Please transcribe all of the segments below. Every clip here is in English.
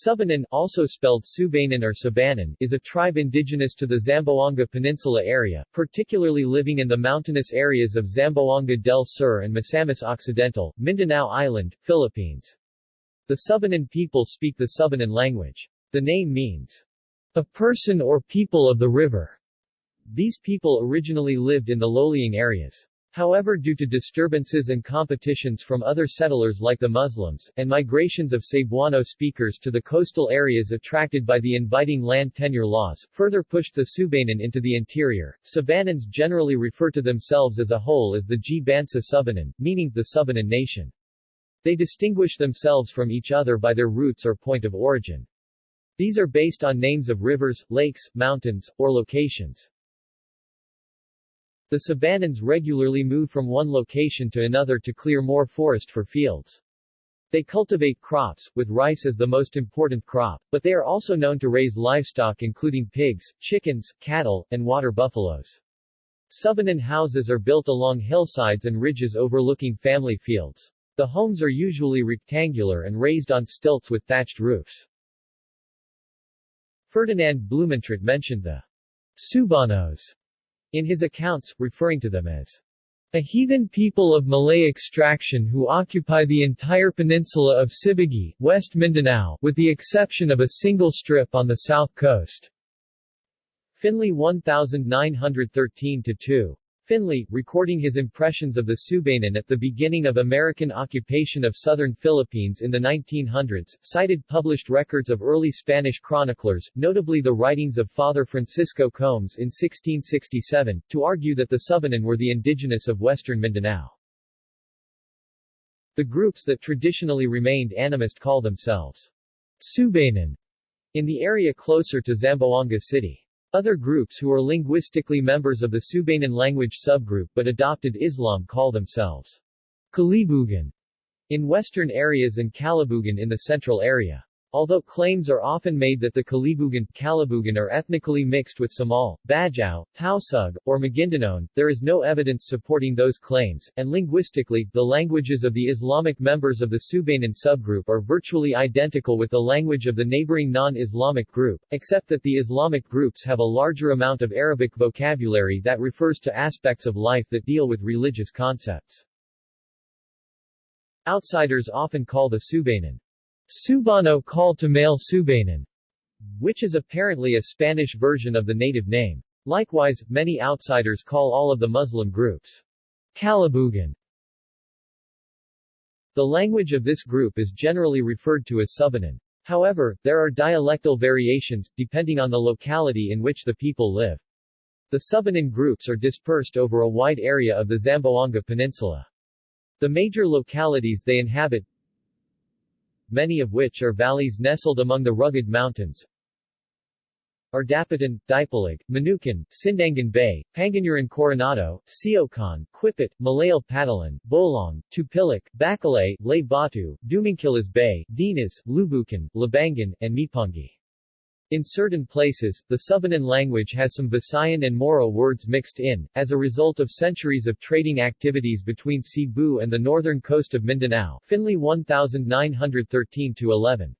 Subanan also spelled Subanan or Sabanan is a tribe indigenous to the Zamboanga Peninsula area, particularly living in the mountainous areas of Zamboanga del Sur and Misamis Occidental, Mindanao Island, Philippines. The Subanan people speak the Subanan language. The name means, a person or people of the river. These people originally lived in the low-lying areas. However due to disturbances and competitions from other settlers like the Muslims, and migrations of Cebuano speakers to the coastal areas attracted by the inviting land tenure laws, further pushed the Subanan into the interior. Sabanans generally refer to themselves as a whole as the G. Bansa Subanan, meaning the Subanan nation. They distinguish themselves from each other by their roots or point of origin. These are based on names of rivers, lakes, mountains, or locations. The Sabanans regularly move from one location to another to clear more forest for fields. They cultivate crops, with rice as the most important crop, but they are also known to raise livestock including pigs, chickens, cattle, and water buffaloes. Subanan houses are built along hillsides and ridges overlooking family fields. The homes are usually rectangular and raised on stilts with thatched roofs. Ferdinand Blumentritt mentioned the Subanos in his accounts, referring to them as a heathen people of Malay extraction who occupy the entire peninsula of Sibugay, West Mindanao, with the exception of a single strip on the south coast. Finley 1913-2 Finley, recording his impressions of the Subanen at the beginning of American occupation of southern Philippines in the 1900s, cited published records of early Spanish chroniclers, notably the writings of Father Francisco Combes in 1667, to argue that the Subanen were the indigenous of western Mindanao. The groups that traditionally remained animist call themselves Subanen in the area closer to Zamboanga City. Other groups who are linguistically members of the Subanan language subgroup but adopted Islam call themselves Kalibugan in western areas and Kalabugan in the central area. Although claims are often made that the Kalibugan, are ethnically mixed with Samal, Bajau, Tausug, or Maguindanao, there is no evidence supporting those claims, and linguistically, the languages of the Islamic members of the Subanan subgroup are virtually identical with the language of the neighboring non-Islamic group, except that the Islamic groups have a larger amount of Arabic vocabulary that refers to aspects of life that deal with religious concepts. Outsiders often call the Subanan Subano call to male Subanan, which is apparently a Spanish version of the native name. Likewise, many outsiders call all of the Muslim groups Kalabugan. The language of this group is generally referred to as Subanan. However, there are dialectal variations, depending on the locality in which the people live. The Subanan groups are dispersed over a wide area of the Zamboanga Peninsula. The major localities they inhabit many of which are valleys nestled among the rugged mountains, are Dapitan, Dipolog, Manukan, Sindangan Bay, Panganyaran Coronado, Siocon, Quipit, Malayal Patalan, Bolong, Tupilok, Bacalay, Lay Batu, Bay, Dinas, Lubukan, Labangan, and Mipungi. In certain places, the Subanan language has some Visayan and Moro words mixed in, as a result of centuries of trading activities between Cebu and the northern coast of Mindanao Finley 1913-11.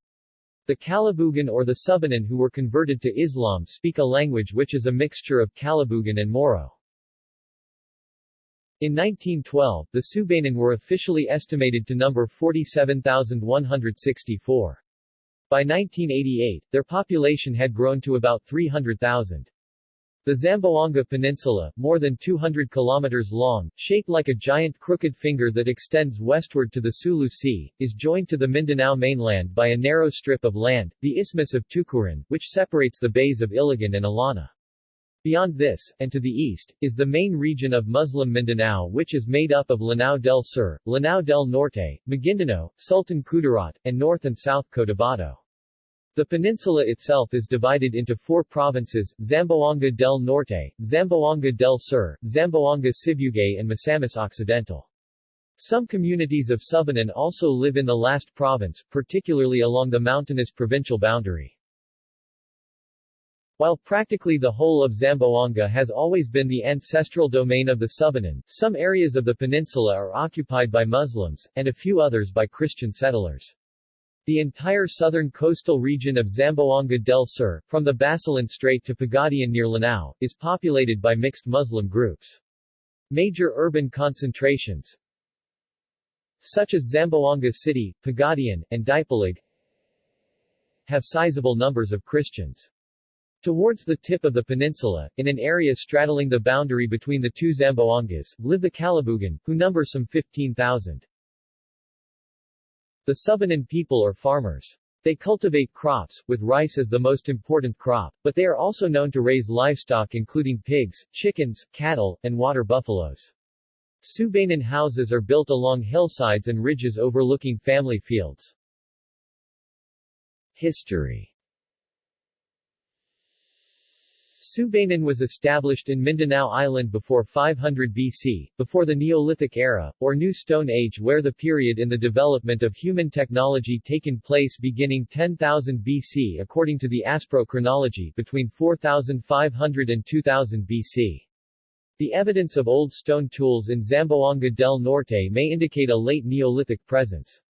The Kalabugan or the Subanan who were converted to Islam speak a language which is a mixture of Kalabugan and Moro. In 1912, the Subanan were officially estimated to number 47,164. By 1988, their population had grown to about 300,000. The Zamboanga Peninsula, more than 200 kilometers long, shaped like a giant crooked finger that extends westward to the Sulu Sea, is joined to the Mindanao mainland by a narrow strip of land, the Isthmus of Tucuran, which separates the bays of Iligan and Illana. Beyond this, and to the east, is the main region of Muslim Mindanao which is made up of Lanao del Sur, Lanao del Norte, Maguindanao, Sultan Kudarat, and North and South Cotabato. The peninsula itself is divided into four provinces, Zamboanga del Norte, Zamboanga del Sur, Zamboanga Sibugay and Misamis Occidental. Some communities of Subanan also live in the last province, particularly along the mountainous provincial boundary. While practically the whole of Zamboanga has always been the ancestral domain of the Subanan, some areas of the peninsula are occupied by Muslims, and a few others by Christian settlers. The entire southern coastal region of Zamboanga del Sur, from the Basilan Strait to Pagadian near Lanao, is populated by mixed Muslim groups. Major urban concentrations such as Zamboanga City, Pagadian, and Dipolog have sizable numbers of Christians. Towards the tip of the peninsula, in an area straddling the boundary between the two Zamboangas, live the Kalabugan, who number some 15,000. The Subanan people are farmers. They cultivate crops, with rice as the most important crop, but they are also known to raise livestock including pigs, chickens, cattle, and water buffaloes. Subanan houses are built along hillsides and ridges overlooking family fields. History Subanan was established in Mindanao Island before 500 BC, before the Neolithic era, or New Stone Age where the period in the development of human technology taken place beginning 10,000 BC according to the Aspro chronology between 4500 and 2000 BC. The evidence of old stone tools in Zamboanga del Norte may indicate a late Neolithic presence.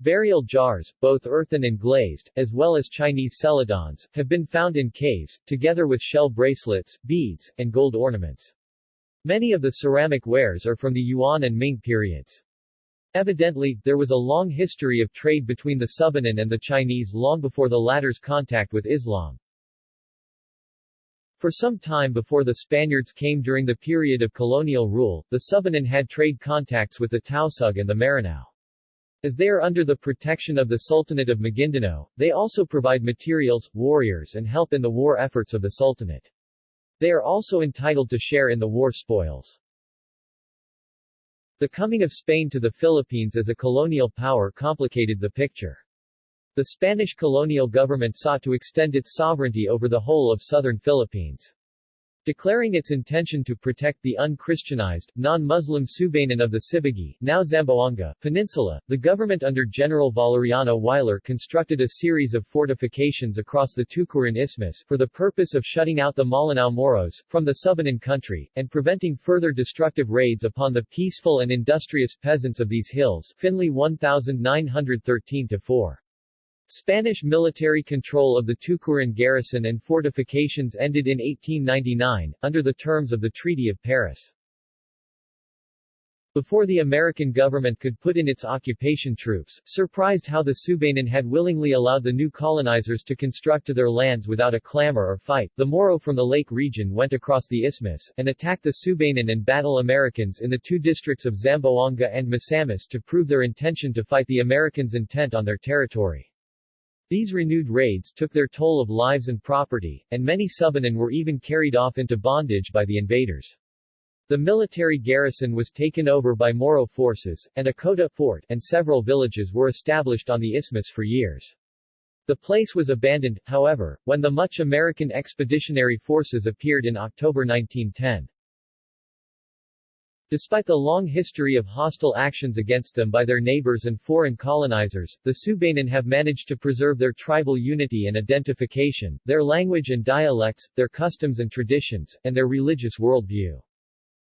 Burial jars, both earthen and glazed, as well as Chinese celadons, have been found in caves, together with shell bracelets, beads, and gold ornaments. Many of the ceramic wares are from the Yuan and Ming periods. Evidently, there was a long history of trade between the Subanan and the Chinese long before the latter's contact with Islam. For some time before the Spaniards came during the period of colonial rule, the Subanan had trade contacts with the Tausug and the Maranao. As they are under the protection of the Sultanate of Maguindanao, they also provide materials, warriors and help in the war efforts of the Sultanate. They are also entitled to share in the war spoils. The coming of Spain to the Philippines as a colonial power complicated the picture. The Spanish colonial government sought to extend its sovereignty over the whole of southern Philippines. Declaring its intention to protect the unchristianized, non-Muslim Subanan of the Sibugay now Zamboanga, Peninsula, the government under General Valeriano Weyler constructed a series of fortifications across the Tucuran Isthmus for the purpose of shutting out the Malinao Moros from the Subanan country, and preventing further destructive raids upon the peaceful and industrious peasants of these hills Finley 1913-4. Spanish military control of the Tucuran garrison and fortifications ended in 1899, under the terms of the Treaty of Paris. Before the American government could put in its occupation troops, surprised how the Subanan had willingly allowed the new colonizers to construct to their lands without a clamor or fight, the Moro from the lake region went across the isthmus, and attacked the Subanan and battle Americans in the two districts of Zamboanga and Misamis to prove their intention to fight the Americans' intent on their territory. These renewed raids took their toll of lives and property, and many Subanen were even carried off into bondage by the invaders. The military garrison was taken over by Moro forces, and a Kota fort and several villages were established on the isthmus for years. The place was abandoned, however, when the much American expeditionary forces appeared in October 1910. Despite the long history of hostile actions against them by their neighbors and foreign colonizers, the Subanen have managed to preserve their tribal unity and identification, their language and dialects, their customs and traditions, and their religious worldview.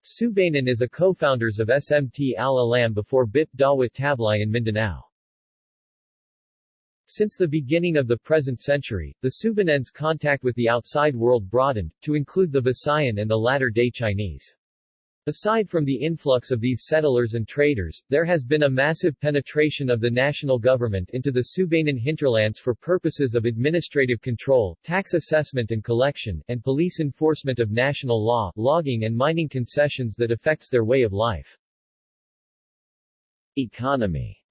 Subanen is a co-founders of SMT Al-Alam before BIP Dawit Tablay in Mindanao. Since the beginning of the present century, the Subanen's contact with the outside world broadened, to include the Visayan and the latter-day Chinese. Aside from the influx of these settlers and traders, there has been a massive penetration of the national government into the Subanan hinterlands for purposes of administrative control, tax assessment and collection, and police enforcement of national law, logging and mining concessions that affects their way of life. Economy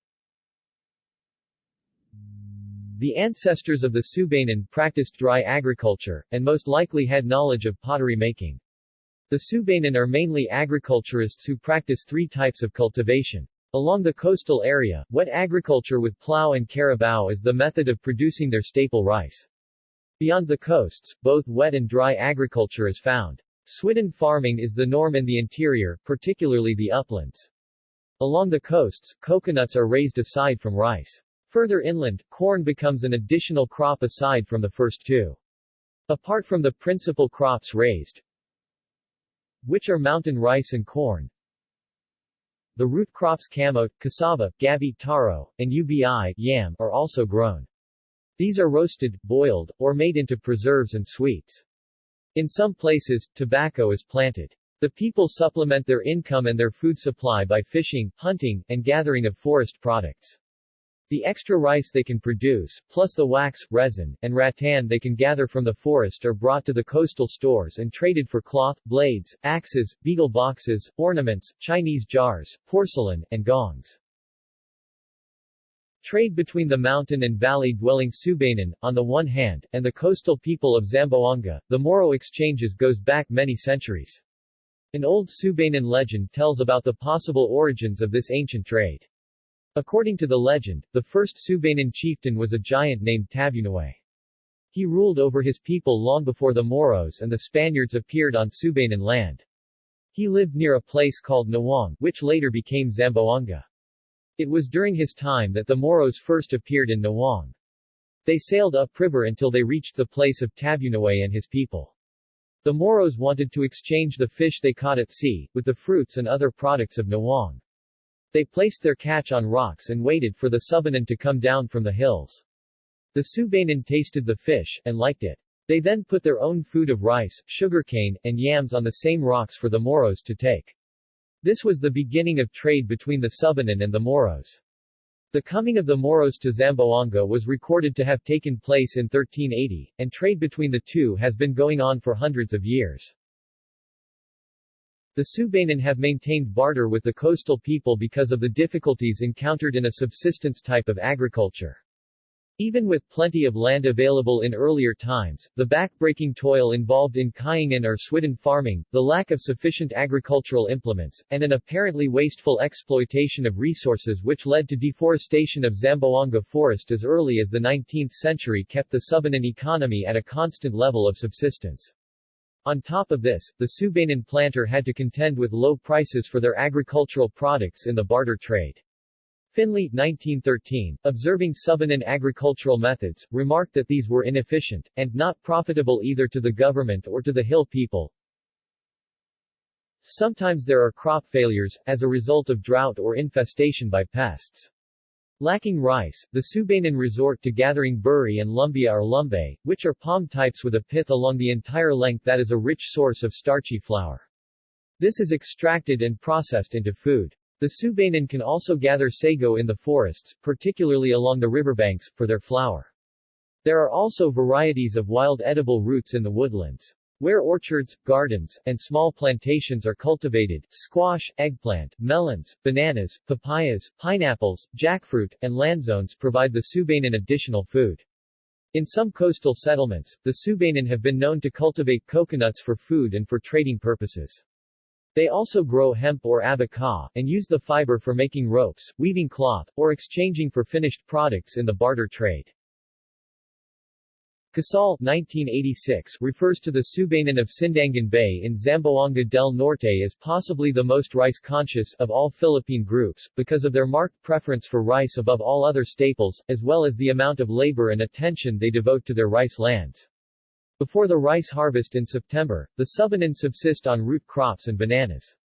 The ancestors of the Subanan practiced dry agriculture, and most likely had knowledge of pottery making. The Subanan are mainly agriculturists who practice three types of cultivation. Along the coastal area, wet agriculture with plow and carabao is the method of producing their staple rice. Beyond the coasts, both wet and dry agriculture is found. Swidden farming is the norm in the interior, particularly the uplands. Along the coasts, coconuts are raised aside from rice. Further inland, corn becomes an additional crop aside from the first two. Apart from the principal crops raised, which are mountain rice and corn. the root crops camote, cassava, gabi, taro, and ubi yam are also grown. These are roasted, boiled, or made into preserves and sweets. In some places, tobacco is planted. The people supplement their income and their food supply by fishing, hunting, and gathering of forest products. The extra rice they can produce, plus the wax, resin, and rattan they can gather from the forest are brought to the coastal stores and traded for cloth, blades, axes, betel boxes, ornaments, Chinese jars, porcelain, and gongs. Trade between the mountain and valley-dwelling Subanen, on the one hand, and the coastal people of Zamboanga, the Moro exchanges goes back many centuries. An old Subanen legend tells about the possible origins of this ancient trade. According to the legend, the first Subanen chieftain was a giant named Tabunoy. He ruled over his people long before the Moros and the Spaniards appeared on Subanen land. He lived near a place called Nawang, which later became Zamboanga. It was during his time that the Moros first appeared in Nawang. They sailed upriver until they reached the place of Tabunoy and his people. The Moros wanted to exchange the fish they caught at sea, with the fruits and other products of Nawang. They placed their catch on rocks and waited for the Subanen to come down from the hills. The Subanen tasted the fish, and liked it. They then put their own food of rice, sugarcane, and yams on the same rocks for the Moros to take. This was the beginning of trade between the Subanen and the Moros. The coming of the Moros to Zamboanga was recorded to have taken place in 1380, and trade between the two has been going on for hundreds of years. The Subanen have maintained barter with the coastal people because of the difficulties encountered in a subsistence type of agriculture. Even with plenty of land available in earlier times, the back-breaking toil involved in kayangan or swidden farming, the lack of sufficient agricultural implements, and an apparently wasteful exploitation of resources which led to deforestation of Zamboanga forest as early as the 19th century kept the Subanen economy at a constant level of subsistence. On top of this, the Subanen planter had to contend with low prices for their agricultural products in the barter trade. Finley, 1913, observing Subanen agricultural methods, remarked that these were inefficient, and not profitable either to the government or to the hill people. Sometimes there are crop failures, as a result of drought or infestation by pests. Lacking rice, the Subanen resort to gathering buri and lumbia or lumbe, which are palm types with a pith along the entire length that is a rich source of starchy flour. This is extracted and processed into food. The Subanen can also gather sago in the forests, particularly along the riverbanks, for their flour. There are also varieties of wild edible roots in the woodlands. Where orchards, gardens, and small plantations are cultivated, squash, eggplant, melons, bananas, papayas, pineapples, jackfruit, and lanzones provide the Subanen additional food. In some coastal settlements, the Subanen have been known to cultivate coconuts for food and for trading purposes. They also grow hemp or abaca, and use the fiber for making ropes, weaving cloth, or exchanging for finished products in the barter trade. Casal 1986 refers to the Subanen of Sindangan Bay in Zamboanga del Norte as possibly the most rice-conscious of all Philippine groups, because of their marked preference for rice above all other staples, as well as the amount of labor and attention they devote to their rice lands. Before the rice harvest in September, the Subanen subsist on root crops and bananas.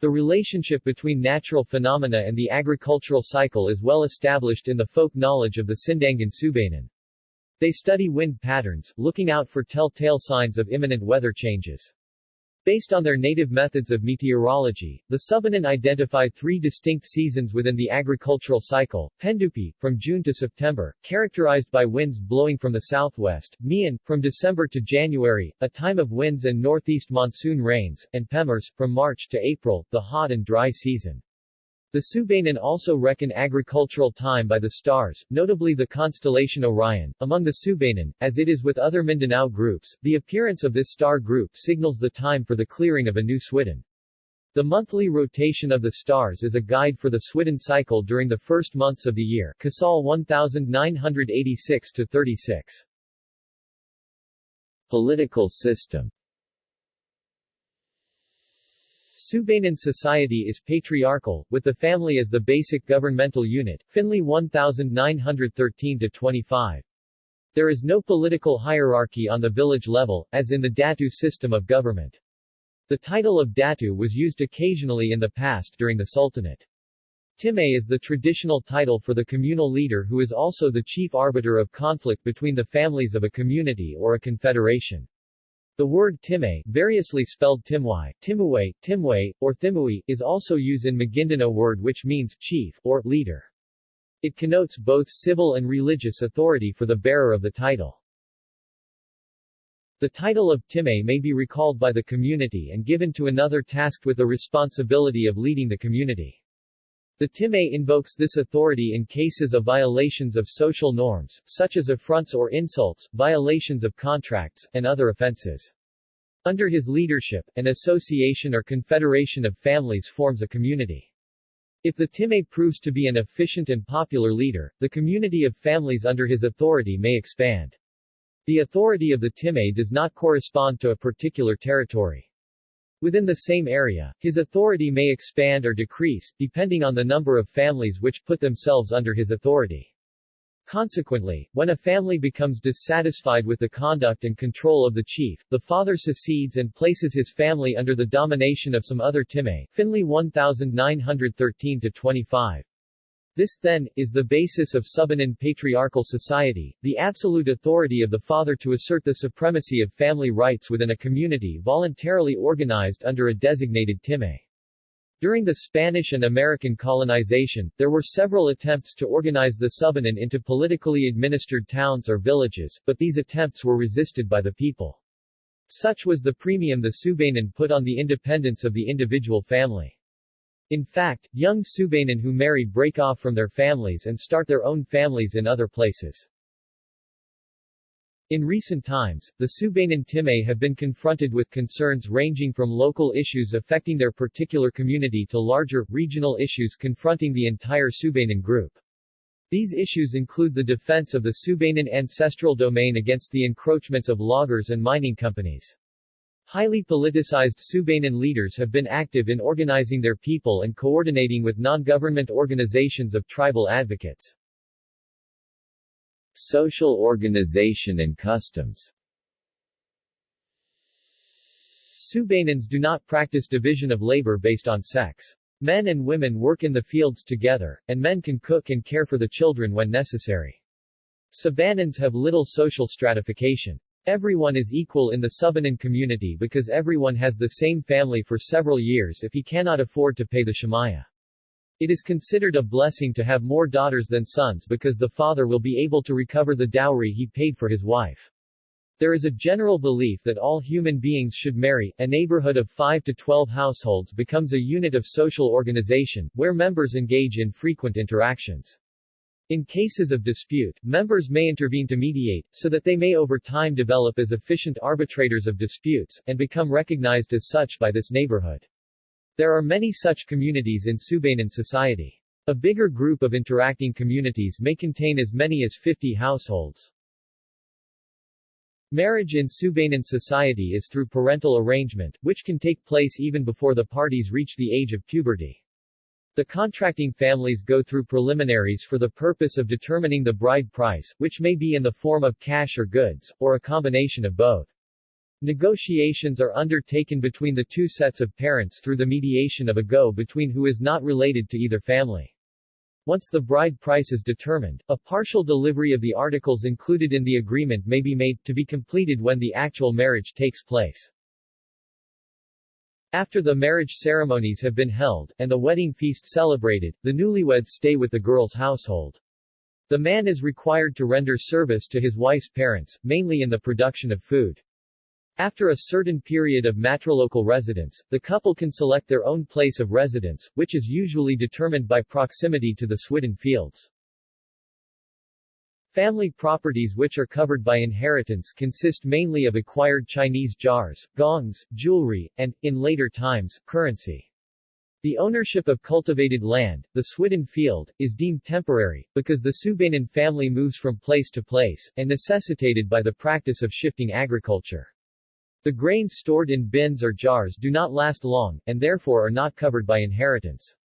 The relationship between natural phenomena and the agricultural cycle is well established in the folk knowledge of the Sindangan Subanen. They study wind patterns, looking out for telltale signs of imminent weather changes. Based on their native methods of meteorology, the Subanen identified three distinct seasons within the agricultural cycle, Pendupi, from June to September, characterized by winds blowing from the southwest, Mian, from December to January, a time of winds and northeast monsoon rains, and Pemers, from March to April, the hot and dry season. The Subanen also reckon agricultural time by the stars, notably the constellation Orion. Among the Subanen, as it is with other Mindanao groups, the appearance of this star group signals the time for the clearing of a new Swidden. The monthly rotation of the stars is a guide for the Swidden cycle during the first months of the year. Casal 1986 to 36. Political system Subanen society is patriarchal, with the family as the basic governmental unit, Finley 1913-25. There is no political hierarchy on the village level, as in the Datu system of government. The title of Datu was used occasionally in the past during the Sultanate. Timay is the traditional title for the communal leader who is also the chief arbiter of conflict between the families of a community or a confederation. The word Timay, variously spelled Timwai, Timuwe, Timwe, or Thimui, is also used in Maguindanao word which means chief or leader. It connotes both civil and religious authority for the bearer of the title. The title of Timay may be recalled by the community and given to another tasked with the responsibility of leading the community. The Timay invokes this authority in cases of violations of social norms, such as affronts or insults, violations of contracts, and other offenses. Under his leadership, an association or confederation of families forms a community. If the Timay proves to be an efficient and popular leader, the community of families under his authority may expand. The authority of the Timay does not correspond to a particular territory. Within the same area, his authority may expand or decrease, depending on the number of families which put themselves under his authority. Consequently, when a family becomes dissatisfied with the conduct and control of the chief, the father secedes and places his family under the domination of some other Timay. Finley 1913-25. This, then, is the basis of Subanon patriarchal society, the absolute authority of the father to assert the supremacy of family rights within a community voluntarily organized under a designated time. During the Spanish and American colonization, there were several attempts to organize the Subanon into politically administered towns or villages, but these attempts were resisted by the people. Such was the premium the Subanon put on the independence of the individual family. In fact, young Subanon who marry break off from their families and start their own families in other places. In recent times, the Subanon Timay have been confronted with concerns ranging from local issues affecting their particular community to larger, regional issues confronting the entire Subanon group. These issues include the defense of the Subanon ancestral domain against the encroachments of loggers and mining companies. Highly politicized Subanon leaders have been active in organizing their people and coordinating with non-government organizations of tribal advocates. Social organization and customs Subanons do not practice division of labor based on sex. Men and women work in the fields together, and men can cook and care for the children when necessary. Sabanons have little social stratification. Everyone is equal in the Subanon community because everyone has the same family for several years if he cannot afford to pay the shamaya. It is considered a blessing to have more daughters than sons because the father will be able to recover the dowry he paid for his wife. There is a general belief that all human beings should marry. A neighborhood of 5 to 12 households becomes a unit of social organization, where members engage in frequent interactions. In cases of dispute, members may intervene to mediate, so that they may over time develop as efficient arbitrators of disputes, and become recognized as such by this neighborhood. There are many such communities in Subanon society. A bigger group of interacting communities may contain as many as 50 households. Marriage in Subanon society is through parental arrangement, which can take place even before the parties reach the age of puberty. The contracting families go through preliminaries for the purpose of determining the bride price, which may be in the form of cash or goods, or a combination of both. Negotiations are undertaken between the two sets of parents through the mediation of a go-between who is not related to either family. Once the bride price is determined, a partial delivery of the articles included in the agreement may be made, to be completed when the actual marriage takes place. After the marriage ceremonies have been held, and the wedding feast celebrated, the newlyweds stay with the girl's household. The man is required to render service to his wife's parents, mainly in the production of food. After a certain period of matrilocal residence, the couple can select their own place of residence, which is usually determined by proximity to the Swidden fields. Family properties which are covered by inheritance consist mainly of acquired Chinese jars, gongs, jewelry, and, in later times, currency. The ownership of cultivated land, the Swidden field, is deemed temporary, because the Subanon family moves from place to place, and necessitated by the practice of shifting agriculture. The grains stored in bins or jars do not last long, and therefore are not covered by inheritance.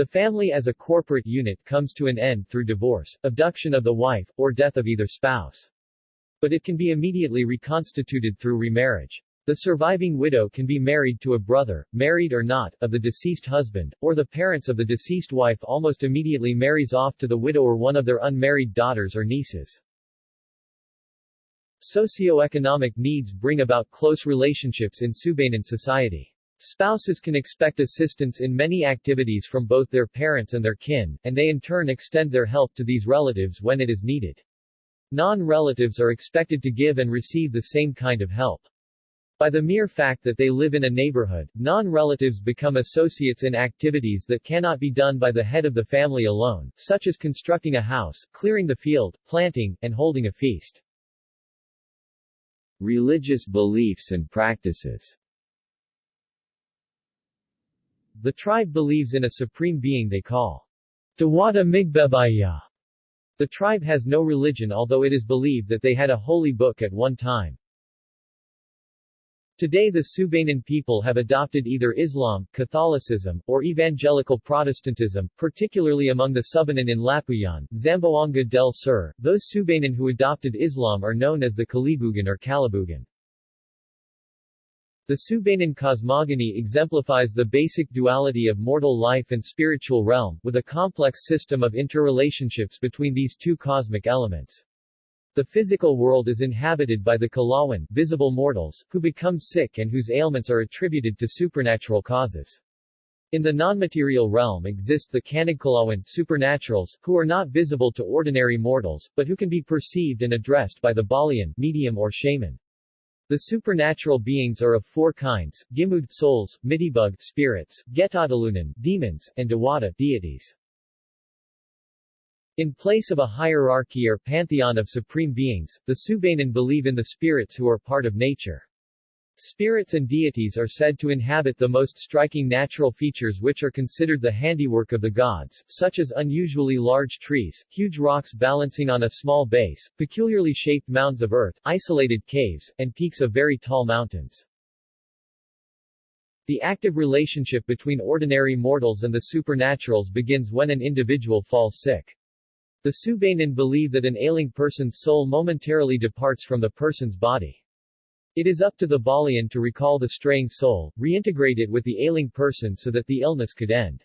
The family as a corporate unit comes to an end through divorce, abduction of the wife, or death of either spouse. But it can be immediately reconstituted through remarriage. The surviving widow can be married to a brother, married or not, of the deceased husband, or the parents of the deceased wife almost immediately marries off to the widow or one of their unmarried daughters or nieces. Socioeconomic needs bring about close relationships in Subanen society. Spouses can expect assistance in many activities from both their parents and their kin, and they in turn extend their help to these relatives when it is needed. Non-relatives are expected to give and receive the same kind of help. By the mere fact that they live in a neighborhood, non-relatives become associates in activities that cannot be done by the head of the family alone, such as constructing a house, clearing the field, planting, and holding a feast. Religious beliefs and practices The tribe believes in a supreme being they call Dewata Migbebaya. The tribe has no religion although it is believed that they had a holy book at one time. Today the Subanen people have adopted either Islam, Catholicism, or Evangelical Protestantism, particularly among the Subanen in Lapuyan, Zamboanga del Sur. Those Subanen who adopted Islam are known as the Kalibugan or Kalabugan. The Subanen cosmogony exemplifies the basic duality of mortal life and spiritual realm, with a complex system of interrelationships between these two cosmic elements. The physical world is inhabited by the Kalawan, visible mortals, who become sick and whose ailments are attributed to supernatural causes. In the non-material realm exist the Kanagkalawan, supernaturals, who are not visible to ordinary mortals, but who can be perceived and addressed by the Balian, medium or shaman. The supernatural beings are of four kinds, Gimud souls, Mitibug spirits, Getadalunan demons, and Dewata deities. In place of a hierarchy or pantheon of supreme beings, the Subanen believe in the spirits who are part of nature. Spirits and deities are said to inhabit the most striking natural features which are considered the handiwork of the gods, such as unusually large trees, huge rocks balancing on a small base, peculiarly shaped mounds of earth, isolated caves, and peaks of very tall mountains. The active relationship between ordinary mortals and the supernaturals begins when an individual falls sick. The Subanen believe that an ailing person's soul momentarily departs from the person's body. It is up to the Balian to recall the straying soul, reintegrate it with the ailing person so that the illness could end.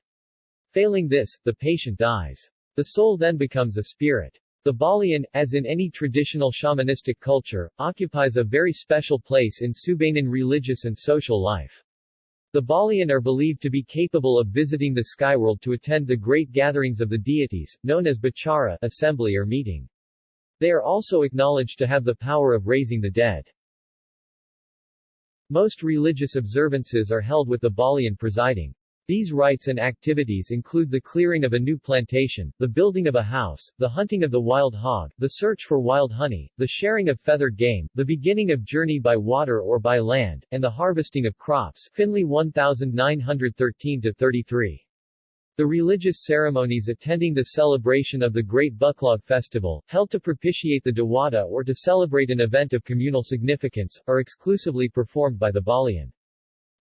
Failing this, the patient dies. The soul then becomes a spirit. The Balian, as in any traditional shamanistic culture, occupies a very special place in Subanen religious and social life. The Balian are believed to be capable of visiting the skyworld to attend the great gatherings of the deities, known as Bachara assembly or meeting. They are also acknowledged to have the power of raising the dead. Most religious observances are held with the Balian presiding. These rites and activities include the clearing of a new plantation, the building of a house, the hunting of the wild hog, the search for wild honey, the sharing of feathered game, the beginning of journey by water or by land, and the harvesting of crops Finley 1913-33. The religious ceremonies attending the celebration of the Great Buklog Festival, held to propitiate the Dewata or to celebrate an event of communal significance, are exclusively performed by the Balian.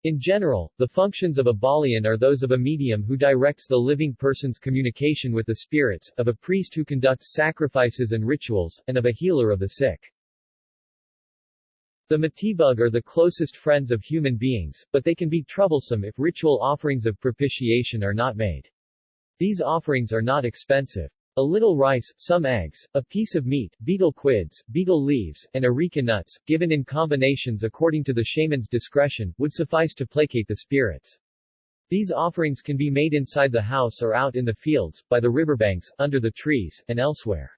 In general, the functions of a Balian are those of a medium who directs the living person's communication with the spirits, of a priest who conducts sacrifices and rituals, and of a healer of the sick. The Matibug are the closest friends of human beings, but they can be troublesome if ritual offerings of propitiation are not made. These offerings are not expensive. A little rice, some eggs, a piece of meat, betel quids, betel leaves, and areca nuts, given in combinations according to the shaman's discretion, would suffice to placate the spirits. These offerings can be made inside the house or out in the fields, by the riverbanks, under the trees, and elsewhere.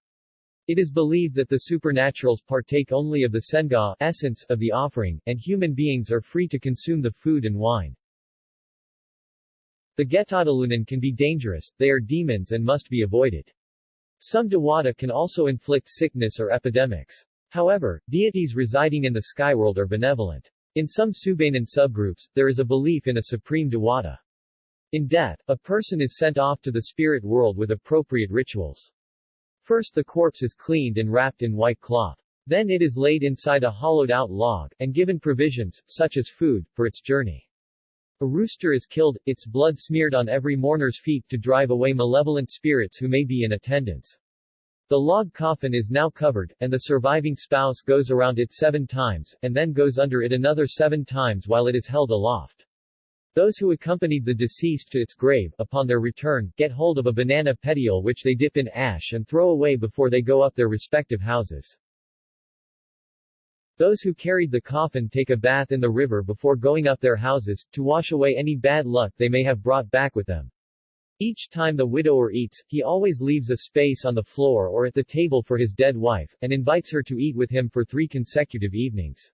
It is believed that the supernaturals partake only of the senga essence of the offering, and human beings are free to consume the food and wine. The Getadalunan can be dangerous, they are demons and must be avoided. Some Dewata can also inflict sickness or epidemics. However, deities residing in the skyworld are benevolent. In some Subanen subgroups, there is a belief in a supreme Dewata. In death, a person is sent off to the spirit world with appropriate rituals. First the corpse is cleaned and wrapped in white cloth. Then it is laid inside a hollowed-out log, and given provisions, such as food, for its journey. A rooster is killed, its blood smeared on every mourner's feet to drive away malevolent spirits who may be in attendance. The log coffin is now covered, and the surviving spouse goes around it seven times, and then goes under it another seven times while it is held aloft. Those who accompanied the deceased to its grave, upon their return, get hold of a banana petiole which they dip in ash and throw away before they go up their respective houses. Those who carried the coffin take a bath in the river before going up their houses, to wash away any bad luck they may have brought back with them. Each time the widower eats, he always leaves a space on the floor or at the table for his dead wife, and invites her to eat with him for three consecutive evenings.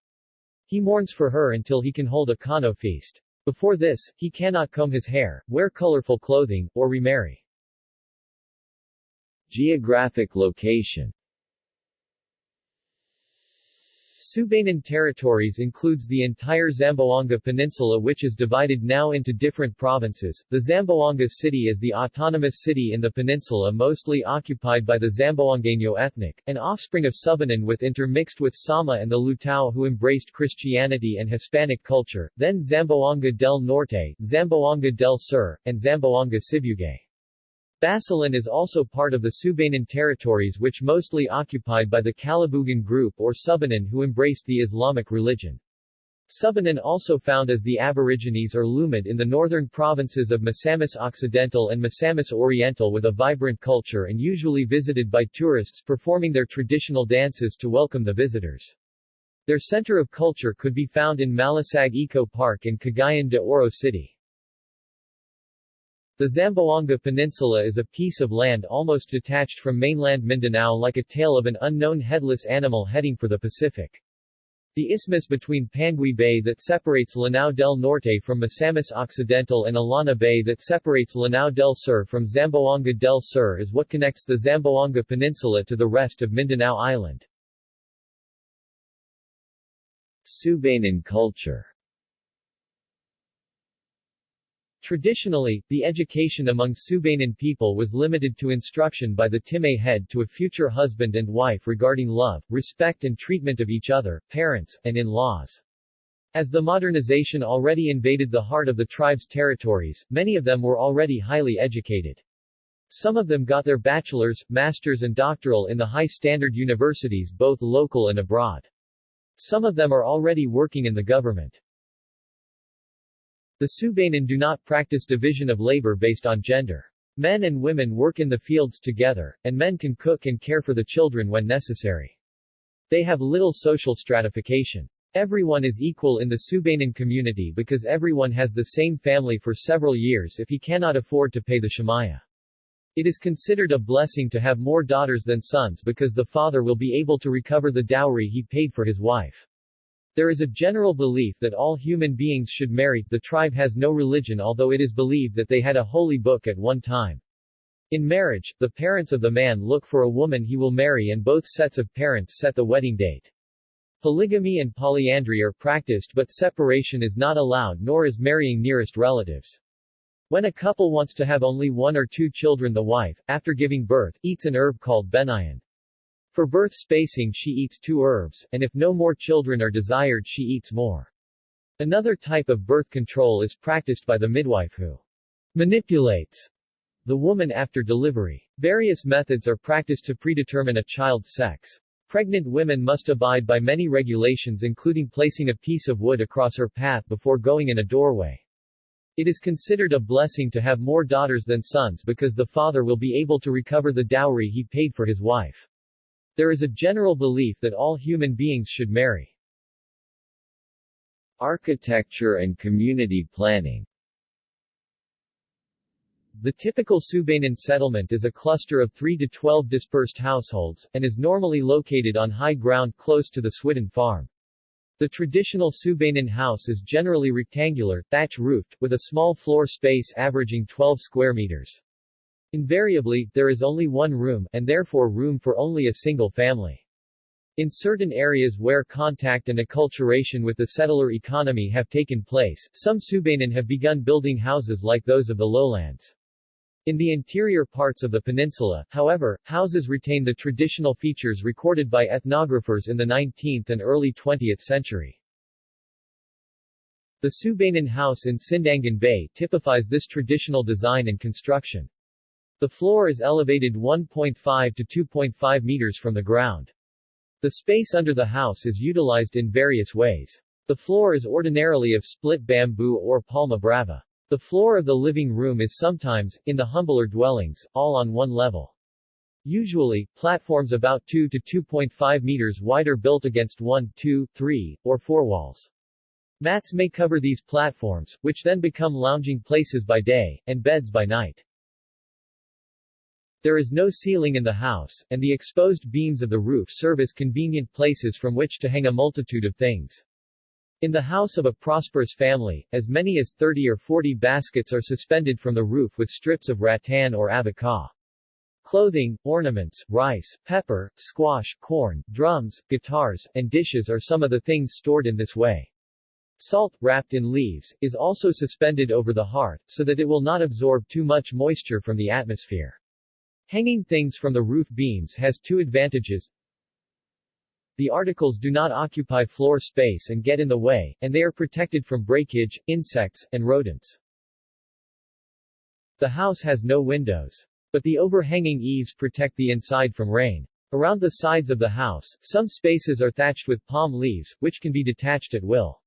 He mourns for her until he can hold a kano feast. Before this, he cannot comb his hair, wear colorful clothing, or remarry. Geographic location Subanen territories includes the entire Zamboanga Peninsula which is divided now into different provinces. The Zamboanga city is the autonomous city in the peninsula mostly occupied by the Zamboangueño ethnic, an offspring of Subanen with intermixed with Sama and the Lutao who embraced Christianity and Hispanic culture, then Zamboanga del Norte, Zamboanga del Sur, and Zamboanga Sibugay. Basilan is also part of the Subanen territories which mostly occupied by the Kalabugan group or Subanen who embraced the Islamic religion. Subanen also found as the Aborigines or Lumad in the northern provinces of Misamis Occidental and Misamis Oriental with a vibrant culture and usually visited by tourists performing their traditional dances to welcome the visitors. Their center of culture could be found in Malasag Eco Park in Cagayan de Oro City. The Zamboanga Peninsula is a piece of land almost detached from mainland Mindanao like a tail of an unknown headless animal heading for the Pacific. The isthmus between Panguil Bay that separates Lanao del Norte from Misamis Occidental and Illana Bay that separates Lanao del Sur from Zamboanga del Sur is what connects the Zamboanga Peninsula to the rest of Mindanao Island. Subanen culture Traditionally, the education among Subanen people was limited to instruction by the Timay head to a future husband and wife regarding love, respect and treatment of each other, parents, and in-laws. As the modernization already invaded the heart of the tribe's territories, many of them were already highly educated. Some of them got their bachelor's, master's and doctoral in the high-standard universities both local and abroad. Some of them are already working in the government. The Subanen do not practice division of labor based on gender. Men and women work in the fields together, and men can cook and care for the children when necessary. They have little social stratification. Everyone is equal in the Subanen community because everyone has the same family for several years if he cannot afford to pay the shamaya. It is considered a blessing to have more daughters than sons because the father will be able to recover the dowry he paid for his wife. There is a general belief that all human beings should marry. The tribe has no religion although it is believed that they had a holy book at one time. In marriage, the parents of the man look for a woman he will marry and both sets of parents set the wedding date. Polygamy and polyandry are practiced but separation is not allowed nor is marrying nearest relatives. When a couple wants to have only one or two children the wife, after giving birth, eats an herb called benayan. For birth spacing she eats two herbs, and if no more children are desired she eats more. Another type of birth control is practiced by the midwife who manipulates the woman after delivery. Various methods are practiced to predetermine a child's sex. Pregnant women must abide by many regulations including placing a piece of wood across her path before going in a doorway. It is considered a blessing to have more daughters than sons because the father will be able to recover the dowry he paid for his wife. There is a general belief that all human beings should marry. Architecture and community planning The typical Subanen settlement is a cluster of 3 to 12 dispersed households, and is normally located on high ground close to the Swidden farm. The traditional Subanen house is generally rectangular, thatch-roofed, with a small floor space averaging 12 square meters. Invariably, there is only one room, and therefore room for only a single family. In certain areas where contact and acculturation with the settler economy have taken place, some Subanen have begun building houses like those of the lowlands. In the interior parts of the peninsula, however, houses retain the traditional features recorded by ethnographers in the 19th and early 20th century. The Subanen house in Sindangan Bay typifies this traditional design and construction. The floor is elevated 1.5 to 2.5 meters from the ground. The space under the house is utilized in various ways. The floor is ordinarily of split bamboo or palma brava. The floor of the living room is sometimes, in the humbler dwellings, all on one level. Usually, platforms about 2 to 2.5 meters wide are built against 1, 2, 3, or 4 walls. Mats may cover these platforms, which then become lounging places by day, and beds by night. There is no ceiling in the house, and the exposed beams of the roof serve as convenient places from which to hang a multitude of things. In the house of a prosperous family, as many as 30 or 40 baskets are suspended from the roof with strips of rattan or abaca. Clothing, ornaments, rice, pepper, squash, corn, drums, guitars, and dishes are some of the things stored in this way. Salt, wrapped in leaves, is also suspended over the hearth, so that it will not absorb too much moisture from the atmosphere. Hanging things from the roof beams has two advantages. The articles do not occupy floor space and get in the way, and they are protected from breakage, insects, and rodents. The house has no windows. But the overhanging eaves protect the inside from rain. Around the sides of the house, some spaces are thatched with palm leaves, which can be detached at will.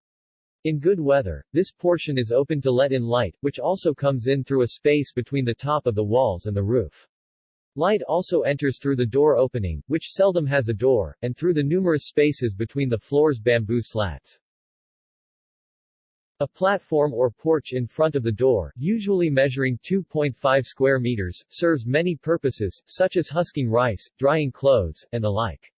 In good weather, this portion is open to let in light, which also comes in through a space between the top of the walls and the roof. Light also enters through the door opening, which seldom has a door, and through the numerous spaces between the floor's bamboo slats. A platform or porch in front of the door, usually measuring 2.5 square meters, serves many purposes, such as husking rice, drying clothes, and the like.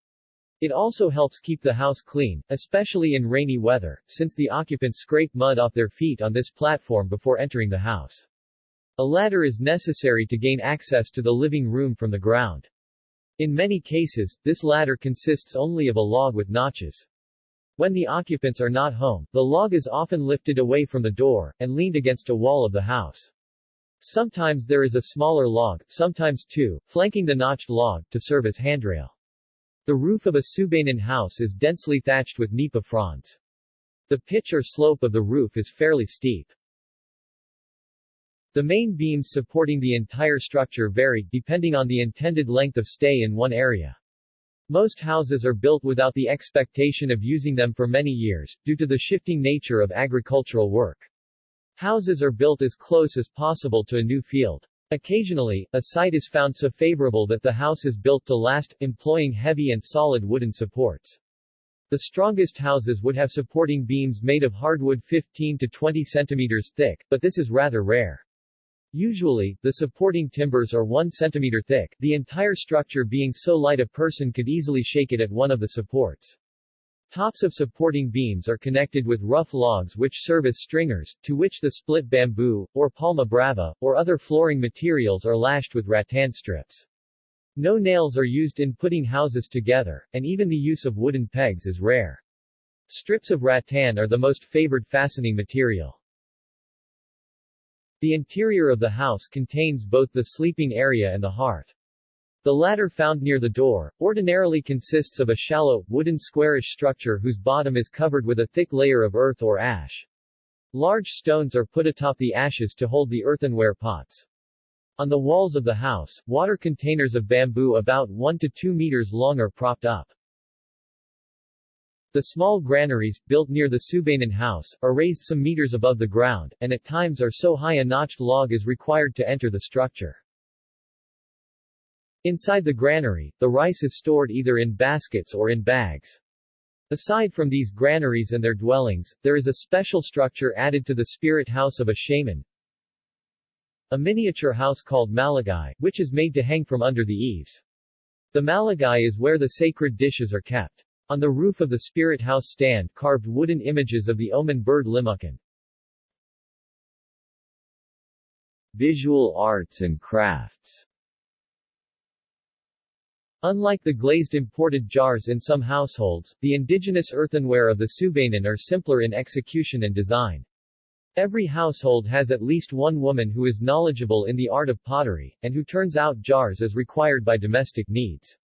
It also helps keep the house clean, especially in rainy weather, since the occupants scrape mud off their feet on this platform before entering the house. A ladder is necessary to gain access to the living room from the ground. In many cases, this ladder consists only of a log with notches. When the occupants are not home, the log is often lifted away from the door, and leaned against a wall of the house. Sometimes there is a smaller log, sometimes two, flanking the notched log, to serve as handrail. The roof of a Subanen house is densely thatched with nipa fronds. The pitch or slope of the roof is fairly steep. The main beams supporting the entire structure vary, depending on the intended length of stay in one area. Most houses are built without the expectation of using them for many years, due to the shifting nature of agricultural work. Houses are built as close as possible to a new field. Occasionally, a site is found so favorable that the house is built to last, employing heavy and solid wooden supports. The strongest houses would have supporting beams made of hardwood 15 to 20 centimeters thick, but this is rather rare. Usually, the supporting timbers are 1 cm thick, the entire structure being so light a person could easily shake it at one of the supports. Tops of supporting beams are connected with rough logs which serve as stringers, to which the split bamboo, or palma brava, or other flooring materials are lashed with rattan strips. No nails are used in putting houses together, and even the use of wooden pegs is rare. Strips of rattan are the most favored fastening material. The interior of the house contains both the sleeping area and the hearth. The latter found near the door, ordinarily consists of a shallow, wooden squarish structure whose bottom is covered with a thick layer of earth or ash. Large stones are put atop the ashes to hold the earthenware pots. On the walls of the house, water containers of bamboo about 1 to 2 meters long are propped up. The small granaries, built near the Subanen house, are raised some meters above the ground, and at times are so high a notched log is required to enter the structure. Inside the granary, the rice is stored either in baskets or in bags. Aside from these granaries and their dwellings, there is a special structure added to the spirit house of a shaman, a miniature house called malagai, which is made to hang from under the eaves. The malagai is where the sacred dishes are kept. On the roof of the spirit house stand carved wooden images of the omen bird limukan. Visual arts and crafts Unlike the glazed imported jars in some households, the indigenous earthenware of the Subanen are simpler in execution and design. Every household has at least one woman who is knowledgeable in the art of pottery, and who turns out jars as required by domestic needs.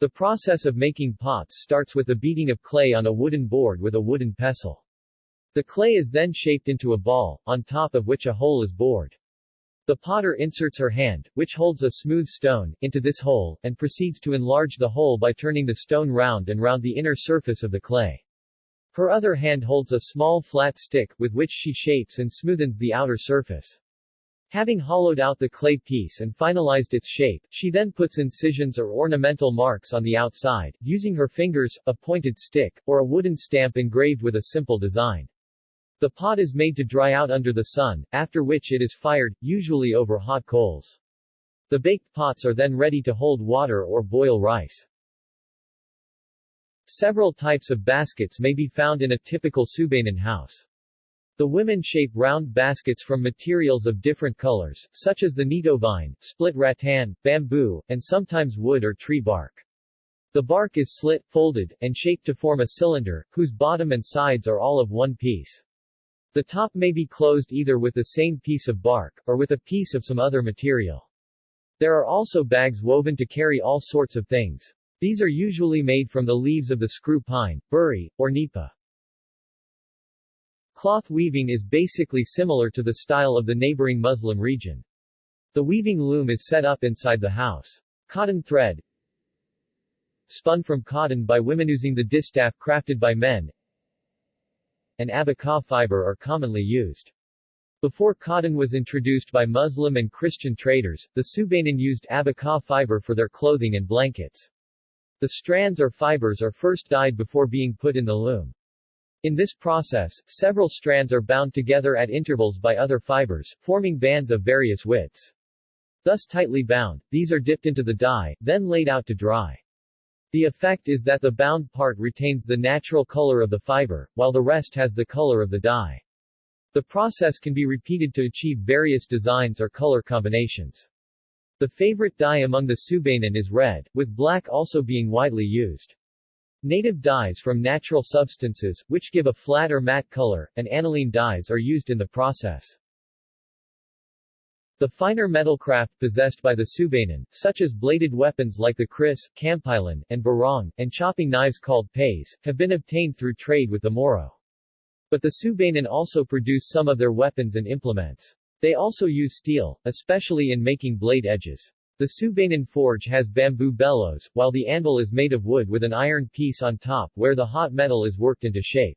The process of making pots starts with the beating of clay on a wooden board with a wooden pestle. The clay is then shaped into a ball, on top of which a hole is bored. The potter inserts her hand, which holds a smooth stone, into this hole, and proceeds to enlarge the hole by turning the stone round and round the inner surface of the clay. Her other hand holds a small flat stick, with which she shapes and smoothens the outer surface. Having hollowed out the clay piece and finalized its shape, she then puts incisions or ornamental marks on the outside, using her fingers, a pointed stick, or a wooden stamp engraved with a simple design. The pot is made to dry out under the sun, after which it is fired, usually over hot coals. The baked pots are then ready to hold water or boil rice. Several types of baskets may be found in a typical Subanen house. The women shape round baskets from materials of different colors, such as the nito vine, split rattan, bamboo, and sometimes wood or tree bark. The bark is slit, folded, and shaped to form a cylinder, whose bottom and sides are all of one piece. The top may be closed either with the same piece of bark, or with a piece of some other material. There are also bags woven to carry all sorts of things. These are usually made from the leaves of the screw pine, buri, or nipa. Cloth weaving is basically similar to the style of the neighboring Muslim region. The weaving loom is set up inside the house. Cotton thread, spun from cotton by women using the distaff crafted by men, and abaca fiber are commonly used. Before cotton was introduced by Muslim and Christian traders, the Subanen used abaca fiber for their clothing and blankets. The strands or fibers are first dyed before being put in the loom. In this process, several strands are bound together at intervals by other fibers, forming bands of various widths. Thus tightly bound, these are dipped into the dye, then laid out to dry. The effect is that the bound part retains the natural color of the fiber, while the rest has the color of the dye. The process can be repeated to achieve various designs or color combinations. The favorite dye among the Subanen is red, with black also being widely used. Native dyes from natural substances, which give a flat or matte color, and aniline dyes are used in the process. The finer metalcraft possessed by the Subanen, such as bladed weapons like the kris, kampilan, and barong, and chopping knives called pays, have been obtained through trade with the Moro. But the Subanen also produce some of their weapons and implements. They also use steel, especially in making blade edges. The Subanen forge has bamboo bellows, while the anvil is made of wood with an iron piece on top where the hot metal is worked into shape.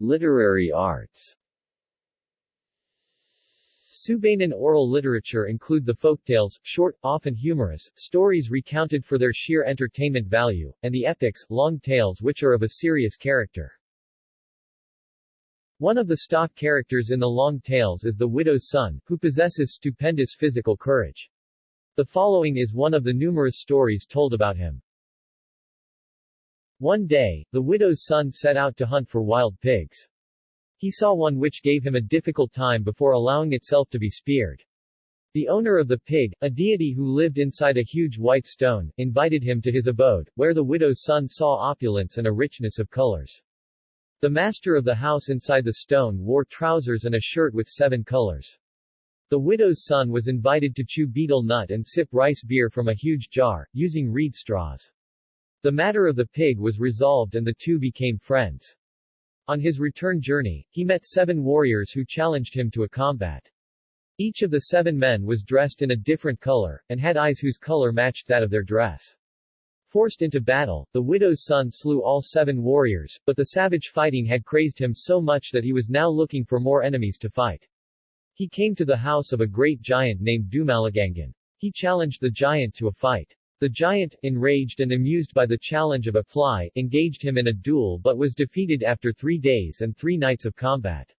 Literary arts Subanen oral literature include the folktales, short, often humorous, stories recounted for their sheer entertainment value, and the epics, long tales which are of a serious character. One of the stock characters in the long tales is the widow's son, who possesses stupendous physical courage. The following is one of the numerous stories told about him. One day, the widow's son set out to hunt for wild pigs. He saw one which gave him a difficult time before allowing itself to be speared. The owner of the pig, a deity who lived inside a huge white stone, invited him to his abode, where the widow's son saw opulence and a richness of colors. The master of the house inside the stone wore trousers and a shirt with seven colors. The widow's son was invited to chew betel nut and sip rice beer from a huge jar, using reed straws. The matter of the pig was resolved and the two became friends. On his return journey, he met seven warriors who challenged him to a combat. Each of the seven men was dressed in a different color, and had eyes whose color matched that of their dress. Forced into battle, the widow's son slew all seven warriors, but the savage fighting had crazed him so much that he was now looking for more enemies to fight. He came to the house of a great giant named Dumalagangan. He challenged the giant to a fight. The giant, enraged and amused by the challenge of a fly, engaged him in a duel but was defeated after three days and three nights of combat.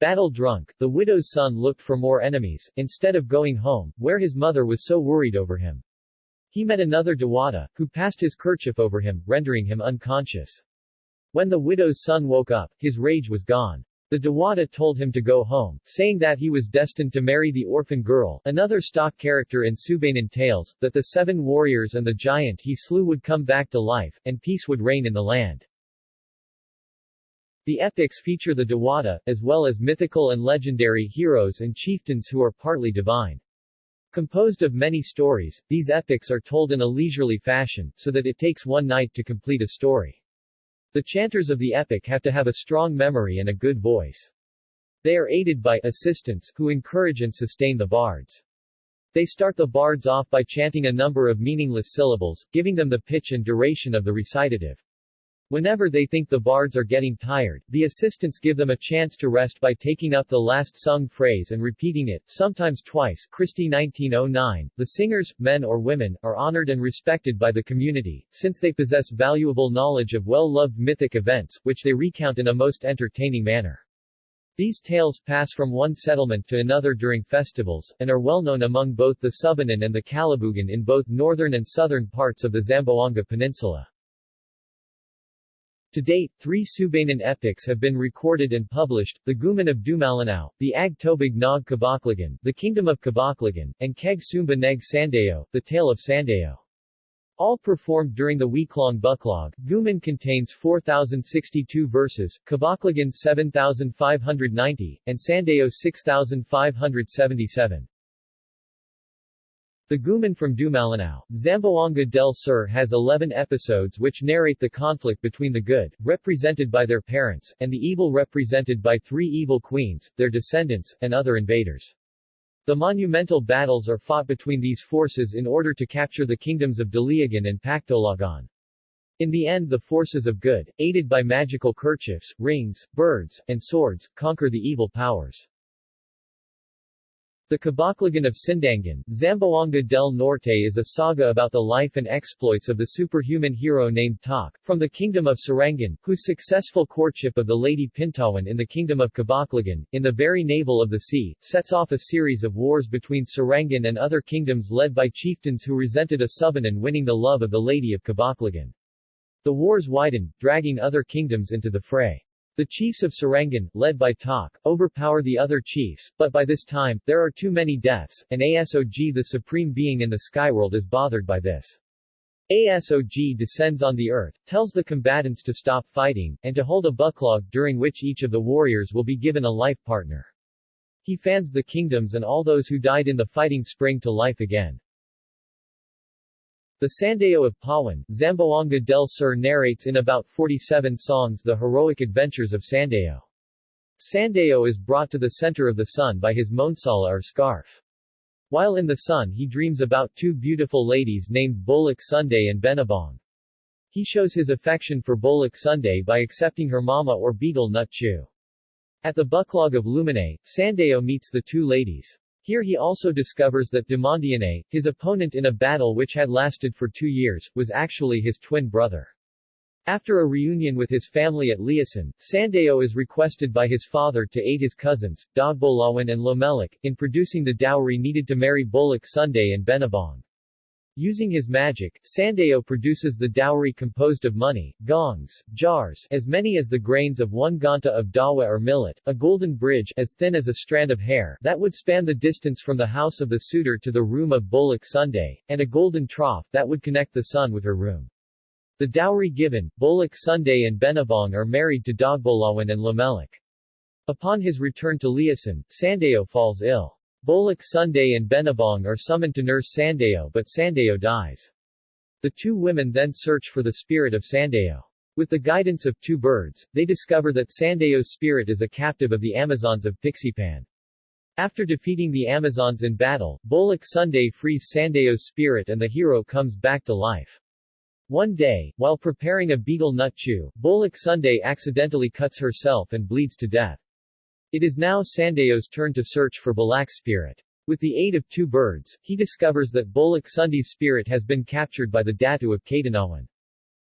Battle drunk, the widow's son looked for more enemies, instead of going home, where his mother was so worried over him. He met another Dewata, who passed his kerchief over him, rendering him unconscious. When the widow's son woke up, his rage was gone. The Dewata told him to go home, saying that he was destined to marry the orphan girl, another stock character in Subanen tales, that the seven warriors and the giant he slew would come back to life, and peace would reign in the land. The epics feature the Dewata, as well as mythical and legendary heroes and chieftains who are partly divine. Composed of many stories, these epics are told in a leisurely fashion, so that it takes one night to complete a story. The chanters of the epic have to have a strong memory and a good voice. They are aided by assistants who encourage and sustain the bards. They start the bards off by chanting a number of meaningless syllables, giving them the pitch and duration of the recitative. Whenever they think the bards are getting tired, the assistants give them a chance to rest by taking up the last sung phrase and repeating it, sometimes twice. Christie 1909. The singers, men or women, are honored and respected by the community, since they possess valuable knowledge of well-loved mythic events, which they recount in a most entertaining manner. These tales pass from one settlement to another during festivals, and are well known among both the Subanan and the Kalibugan in both northern and southern parts of the Zamboanga Peninsula. To date, three Subanan epics have been recorded and published, the Guman of Dumalinao, the Ag Tobig Nog Kabaklagan, the Kingdom of Kabaklagan, and Keg Sumba Neg Sandeo, the Tale of Sandeo. All performed during the week-long Buklog, Guman contains 4,062 verses, Kabaklagan 7,590, and Sandeo 6,577. The Guman from Dumalinao, Zamboanga del Sur has 11 episodes which narrate the conflict between the good, represented by their parents, and the evil represented by three evil queens, their descendants, and other invaders. The monumental battles are fought between these forces in order to capture the kingdoms of Daliagan and Pactolagan. In the end the forces of good, aided by magical kerchiefs, rings, birds, and swords, conquer the evil powers. The Kabaklagan of Sindangan, Zamboanga del Norte is a saga about the life and exploits of the superhuman hero named Tak, from the kingdom of Sarangan, whose successful courtship of the Lady Pintawan in the kingdom of Kabaklagan, in the very navel of the sea, sets off a series of wars between Sarangan and other kingdoms led by chieftains who resented a Subanan winning the love of the Lady of Kabaklagan. The wars widened, dragging other kingdoms into the fray. The chiefs of Sarangan, led by Tak, overpower the other chiefs, but by this time, there are too many deaths, and Asog the supreme being in the skyworld is bothered by this. Asog descends on the earth, tells the combatants to stop fighting, and to hold a buklog during which each of the warriors will be given a life partner. He fans the kingdoms and all those who died in the fighting spring to life again. The Sandeo of Pawan, Zamboanga del Sur narrates in about 47 songs the heroic adventures of Sandeo. Sandeo is brought to the center of the sun by his monsala or scarf. While in the sun he dreams about two beautiful ladies named Bolak Sunday and Benabong. He shows his affection for Bolak Sunday by accepting her mama or betel nut chew. At the Buklog of Lumine, Sandeo meets the two ladies. Here he also discovers that Demondiane, his opponent in a battle which had lasted for two years, was actually his twin brother. After a reunion with his family at Liason, Sandeo is requested by his father to aid his cousins, Dogbolawan and Lomelik, in producing the dowry needed to marry Bolak Sunday and Benabong. Using his magic, Sandeo produces the dowry composed of money, gongs, jars as many as the grains of one ganta of dawa or millet, a golden bridge as thin as a strand of hair that would span the distance from the house of the suitor to the room of Bolak Sunday, and a golden trough that would connect the sun with her room. The dowry given, Bolak Sunday and Benabong are married to Dogbolawan and Lamelik. Upon his return to Liason, Sandeo falls ill. Bolak Sunday and Benabong are summoned to nurse Sandeo but Sandeo dies. The two women then search for the spirit of Sandeo. With the guidance of two birds, they discover that Sandeo's spirit is a captive of the Amazons of Pixipan. After defeating the Amazons in battle, Bolak Sunday frees Sandeo's spirit and the hero comes back to life. One day, while preparing a betel nut chew, Bolak Sunday accidentally cuts herself and bleeds to death. It is now Sandeo's turn to search for Bolak's spirit. With the aid of two birds, he discovers that Bolak Sunday's spirit has been captured by the Datu of Kadanawan.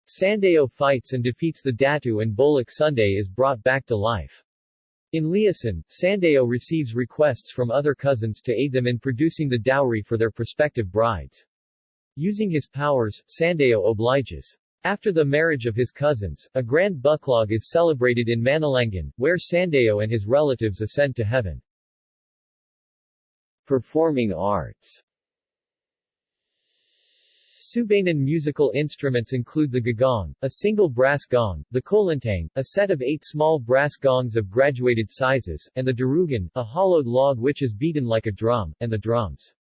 Sandeo fights and defeats the Datu and Bolak Sunday is brought back to life. In Liason, Sandeo receives requests from other cousins to aid them in producing the dowry for their prospective brides. Using his powers, Sandeo obliges. After the marriage of his cousins, a grand buklog is celebrated in Manalangan, where Sandeo and his relatives ascend to heaven. Performing arts Subanan musical instruments include the gagong, a single brass gong, the kolintang, a set of eight small brass gongs of graduated sizes, and the darugan, a hollowed log which is beaten like a drum, and the drums.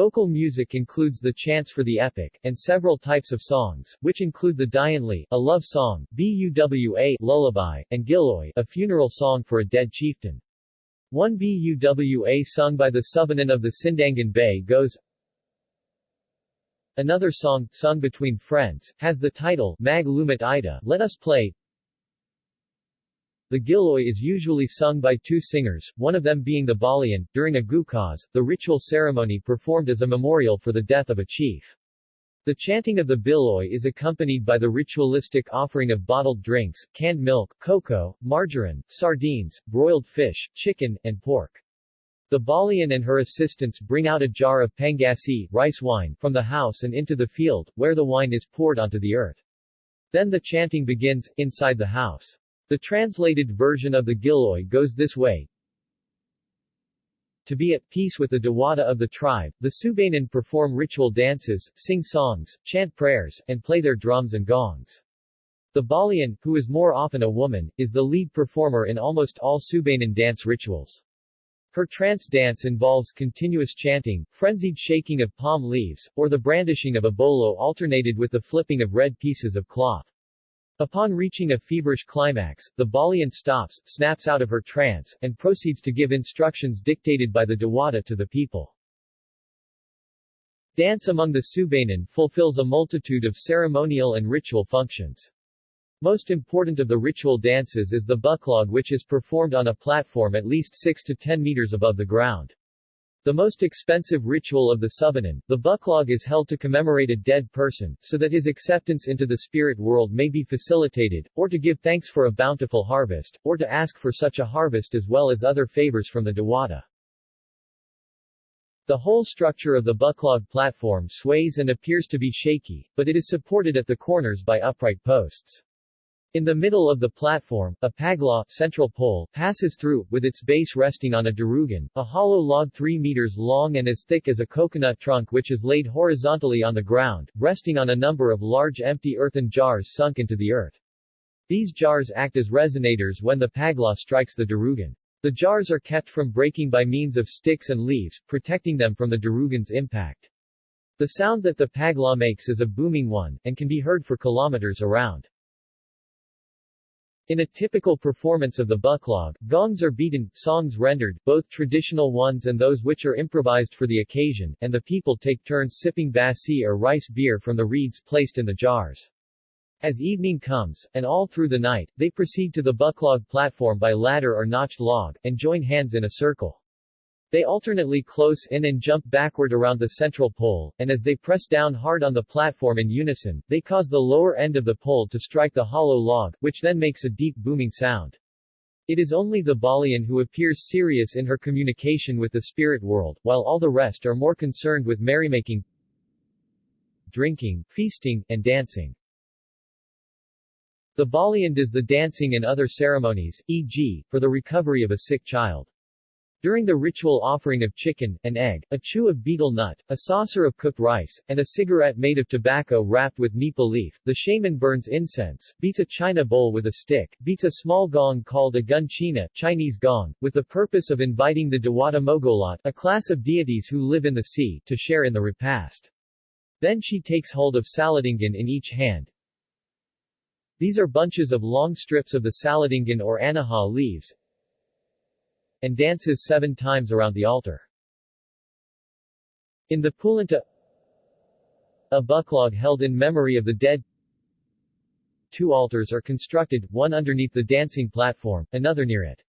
Vocal music includes the chants for the epic, and several types of songs, which include the Dianli, a love song, Buwa, lullaby, and Giloy, a funeral song for a dead chieftain. One Buwa sung by the Subanan of the Sindangan Bay goes, Another song, sung between friends, has the title, Mag Ida, Let Us Play, the Giloy is usually sung by two singers, one of them being the Balian, during a gukaz, the ritual ceremony performed as a memorial for the death of a chief. The chanting of the Giloy is accompanied by the ritualistic offering of bottled drinks, canned milk, cocoa, margarine, sardines, broiled fish, chicken, and pork. The Balian and her assistants bring out a jar of pangasi rice wine from the house and into the field, where the wine is poured onto the earth. Then the chanting begins, inside the house. The translated version of the Giloy goes this way. To be at peace with the Dewata of the tribe, the Subanan perform ritual dances, sing songs, chant prayers, and play their drums and gongs. The Balian, who is more often a woman, is the lead performer in almost all Subanan dance rituals. Her trance dance involves continuous chanting, frenzied shaking of palm leaves, or the brandishing of a bolo alternated with the flipping of red pieces of cloth. Upon reaching a feverish climax, the Balian stops, snaps out of her trance, and proceeds to give instructions dictated by the Dewata to the people. Dance among the Subanan fulfills a multitude of ceremonial and ritual functions. Most important of the ritual dances is the buklog which is performed on a platform at least 6 to 10 meters above the ground. The most expensive ritual of the Subanan, the buklog is held to commemorate a dead person, so that his acceptance into the spirit world may be facilitated, or to give thanks for a bountiful harvest, or to ask for such a harvest as well as other favors from the Dewata. The whole structure of the buklog platform sways and appears to be shaky, but it is supported at the corners by upright posts. In the middle of the platform, a paglaw central pole passes through, with its base resting on a darugan, a hollow log 3 meters long and as thick as a coconut trunk which is laid horizontally on the ground, resting on a number of large empty earthen jars sunk into the earth. These jars act as resonators when the paglaw strikes the darugan. The jars are kept from breaking by means of sticks and leaves, protecting them from the darugan's impact. The sound that the paglaw makes is a booming one, and can be heard for kilometers around. In a typical performance of the buklog, gongs are beaten, songs rendered, both traditional ones and those which are improvised for the occasion, and the people take turns sipping basi or rice beer from the reeds placed in the jars. As evening comes, and all through the night, they proceed to the buklog platform by ladder or notched log, and join hands in a circle. They alternately close in and jump backward around the central pole, and as they press down hard on the platform in unison, they cause the lower end of the pole to strike the hollow log, which then makes a deep booming sound. It is only the Balian who appears serious in her communication with the spirit world, while all the rest are more concerned with merrymaking, drinking, feasting, and dancing. The Balian does the dancing and other ceremonies, e.g., for the recovery of a sick child. During the ritual offering of chicken, an egg, a chew of betel nut, a saucer of cooked rice, and a cigarette made of tobacco wrapped with nipa leaf, the shaman burns incense, beats a china bowl with a stick, beats a small gong called a gun china Chinese gong, with the purpose of inviting the Dewata Mogolat, a class of deities who live in the sea, to share in the repast. Then she takes hold of saladingan in each hand. These are bunches of long strips of the saladingan or anaha leaves, and dances seven times around the altar. In the Pulanta a buklog held in memory of the dead Two altars are constructed, one underneath the dancing platform, another near it.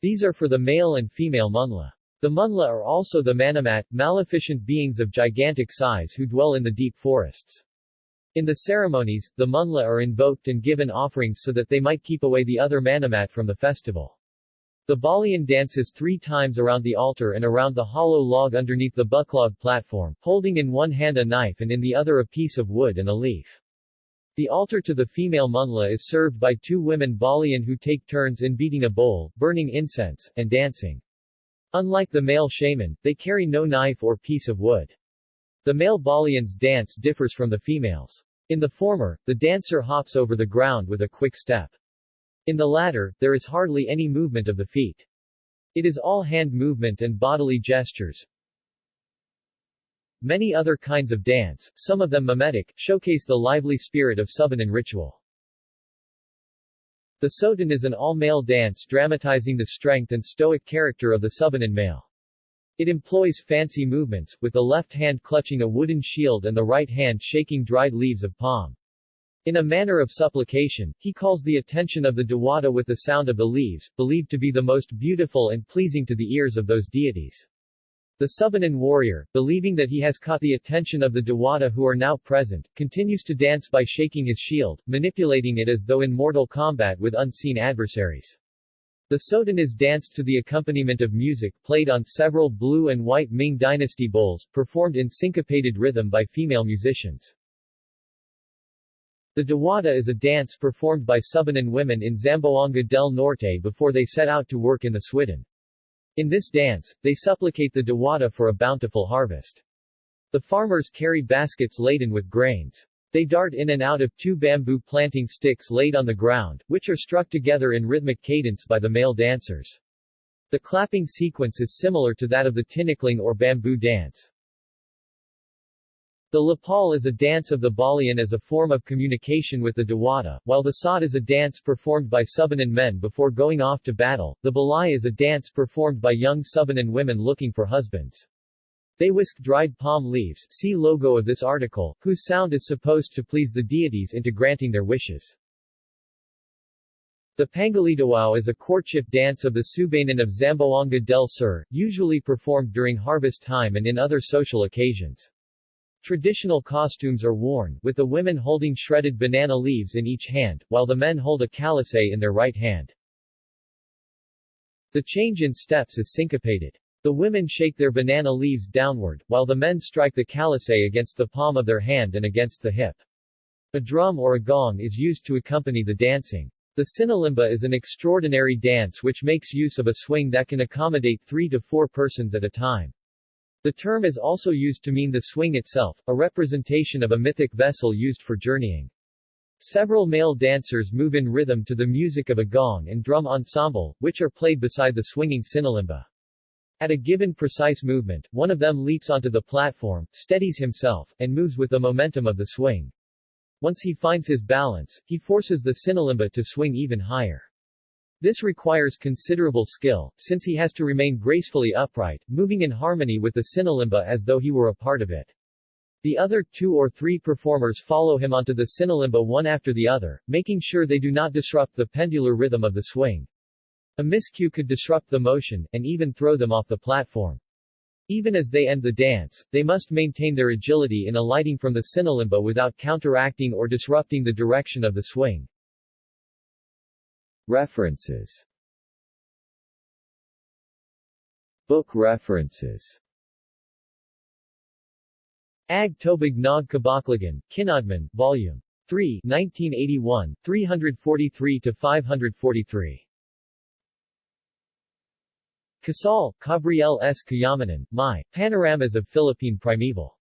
These are for the male and female munla. The munla are also the manamat, maleficent beings of gigantic size who dwell in the deep forests. In the ceremonies, the munla are invoked and given offerings so that they might keep away the other manamat from the festival. The Balian dances three times around the altar and around the hollow log underneath the buklog platform, holding in one hand a knife and in the other a piece of wood and a leaf. The altar to the female munla is served by two women Balian who take turns in beating a bowl, burning incense, and dancing. Unlike the male shaman, they carry no knife or piece of wood. The male Balian's dance differs from the female's. In the former, the dancer hops over the ground with a quick step. In the latter, there is hardly any movement of the feet. It is all hand movement and bodily gestures. Many other kinds of dance, some of them mimetic, showcase the lively spirit of Subanen ritual. The Sotan is an all-male dance dramatizing the strength and stoic character of the Subanen male. It employs fancy movements, with the left hand clutching a wooden shield and the right hand shaking dried leaves of palm. In a manner of supplication, he calls the attention of the Dewata with the sound of the leaves, believed to be the most beautiful and pleasing to the ears of those deities. The Subanen warrior, believing that he has caught the attention of the Dewata who are now present, continues to dance by shaking his shield, manipulating it as though in mortal combat with unseen adversaries. The Sotan is danced to the accompaniment of music played on several blue and white Ming dynasty bowls, performed in syncopated rhythm by female musicians. The Dewata is a dance performed by Subanen women in Zamboanga del Norte before they set out to work in the Swidden. In this dance, they supplicate the Dewata for a bountiful harvest. The farmers carry baskets laden with grains. They dart in and out of two bamboo planting sticks laid on the ground, which are struck together in rhythmic cadence by the male dancers. The clapping sequence is similar to that of the tinikling or bamboo dance. The Lapal is a dance of the Balian as a form of communication with the Dewata, while the Sod is a dance performed by Subanen men before going off to battle. The Balay is a dance performed by young Subanen women looking for husbands. They whisk dried palm leaves see logo of this article, whose sound is supposed to please the deities into granting their wishes. The Pangalidawao is a courtship dance of the Subanen of Zamboanga del Sur, usually performed during harvest time and in other social occasions. Traditional costumes are worn, with the women holding shredded banana leaves in each hand, while the men hold a calisay in their right hand. The change in steps is syncopated. The women shake their banana leaves downward, while the men strike the calisay against the palm of their hand and against the hip. A drum or a gong is used to accompany the dancing. The sinalimba is an extraordinary dance which makes use of a swing that can accommodate three to four persons at a time. The term is also used to mean the swing itself, a representation of a mythic vessel used for journeying. Several male dancers move in rhythm to the music of a gong and drum ensemble, which are played beside the swinging sinalimba. At a given precise movement, one of them leaps onto the platform, steadies himself, and moves with the momentum of the swing. Once he finds his balance, he forces the sinalimba to swing even higher. This requires considerable skill, since he has to remain gracefully upright, moving in harmony with the sinalimba as though he were a part of it. The other two or three performers follow him onto the sinalimba one after the other, making sure they do not disrupt the pendular rhythm of the swing. A miscue could disrupt the motion, and even throw them off the platform. Even as they end the dance, they must maintain their agility in alighting from the sinalimba without counteracting or disrupting the direction of the swing. References Book references Ag Tobig Nog Kabaklagan, Kinadman, Vol. 3, 1981, 343-543. Casal, Gabriel S. Kayamanan, My, Panoramas of Philippine Primeval.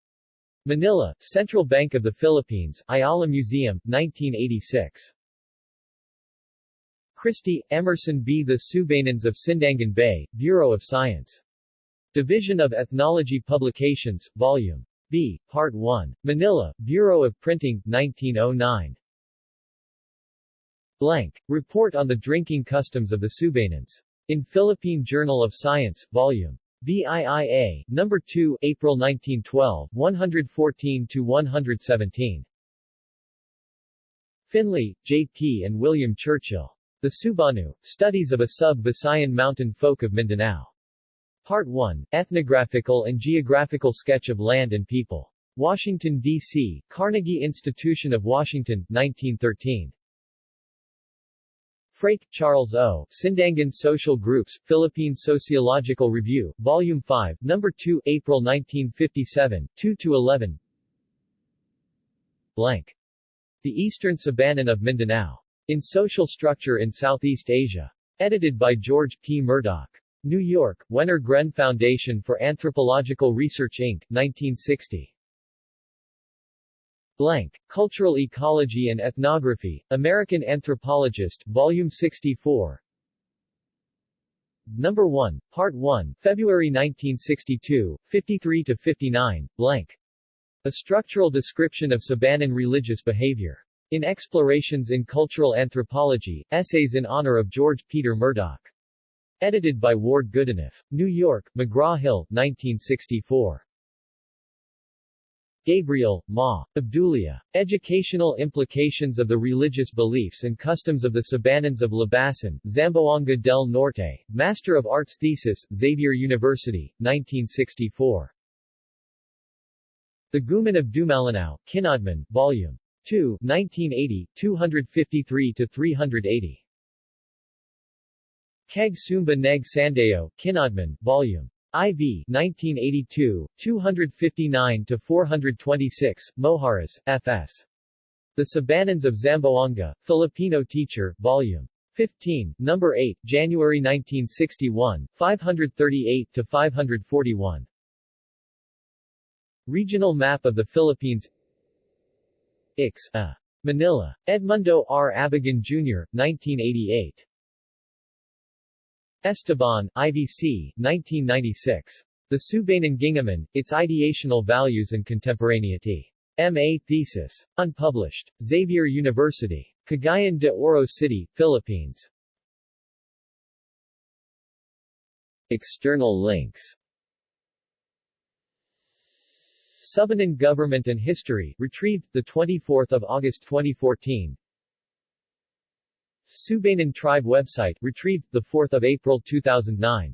Manila, Central Bank of the Philippines, Ayala Museum, 1986. Christie, Emerson B. The Subanans of Sindangan Bay, Bureau of Science. Division of Ethnology Publications, Volume B, Part 1. Manila, Bureau of Printing, 1909. Blank. Report on the drinking customs of the Subanans. In Philippine Journal of Science, Vol. BIIA, No. 2, April 1912, 114-117. Finley, J.P. and William Churchill. The Subanu, Studies of a Sub-Visayan Mountain Folk of Mindanao. Part 1, Ethnographical and Geographical Sketch of Land and People. Washington, D.C., Carnegie Institution of Washington, 1913. Frake, Charles O., Sindangan Social Groups, Philippine Sociological Review, Volume 5, No. 2, April 1957, 2-11 Blank. The Eastern Sabanan of Mindanao. In Social Structure in Southeast Asia. Edited by George P. Murdock. New York, Wenner Gren Foundation for Anthropological Research Inc., 1960. Blank. Cultural Ecology and Ethnography, American Anthropologist, Volume 64 Number 1, Part 1, February 1962, 53-59, blank. A structural description of Sabanan religious behavior. In Explorations in Cultural Anthropology, Essays in Honor of George Peter Murdock. Edited by Ward Goodenough. New York, McGraw-Hill, 1964. Gabriel, Ma. Abdulia. Educational Implications of the Religious Beliefs and Customs of the Sabanans of Labasan, Zamboanga del Norte, Master of Arts Thesis, Xavier University, 1964. The Guman of Dumalinao, Kinadman, Volume 2, 1980, 253-380. Keg Sumba Neg Sandeo, Kinadman, Volume IV 1982, 259-426, Mojares, F.S. The Sabanans of Zamboanga, Filipino Teacher, Volume 15, Number 8, January 1961, 538-541. Regional Map of the Philippines Ix. A. Manila. Edmundo R. Abigan, Jr., 1988. Esteban, IVC, 1996. The Subanan Gingaman, Its Ideational Values and Contemporaneity. M.A. Thesis. Unpublished. Xavier University. Cagayan de Oro City, Philippines. External links Subanan Government and History, retrieved, 24 August 2014 Subanan Tribe website, retrieved, 4 April 2009